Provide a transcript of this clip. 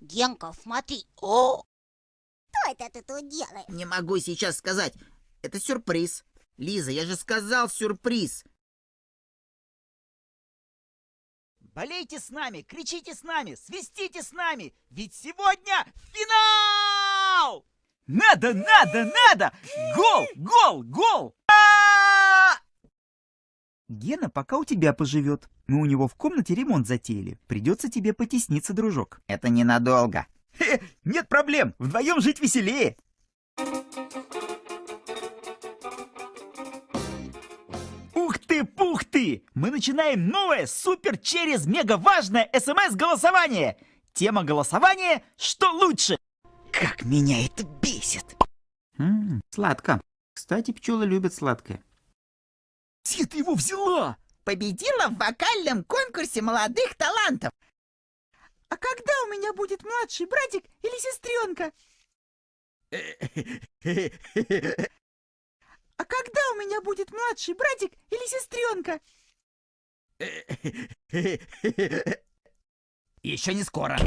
Генка, смотри. О! Что это ты тут делаешь? Не могу сейчас сказать. Это сюрприз. Лиза, я же сказал сюрприз. Болейте с нами, кричите с нами, свистите с нами, ведь сегодня финал! Надо, надо, надо! Гол, гол, гол! Гена пока у тебя поживет. Мы у него в комнате ремонт затеяли. Придется тебе потесниться, дружок. Это ненадолго. Хе, нет проблем, вдвоем жить веселее. Ух ты, пух ты! Мы начинаем новое супер через мега важное смс-голосование. Тема голосования «Что лучше?» Как меня это бесит! М, сладко. Кстати, пчелы любят сладкое. Где ты его взяла? Победила в вокальном конкурсе молодых талантов. А когда у меня будет младший братик или сестренка? А когда у меня будет младший братик или сестренка? Еще не скоро.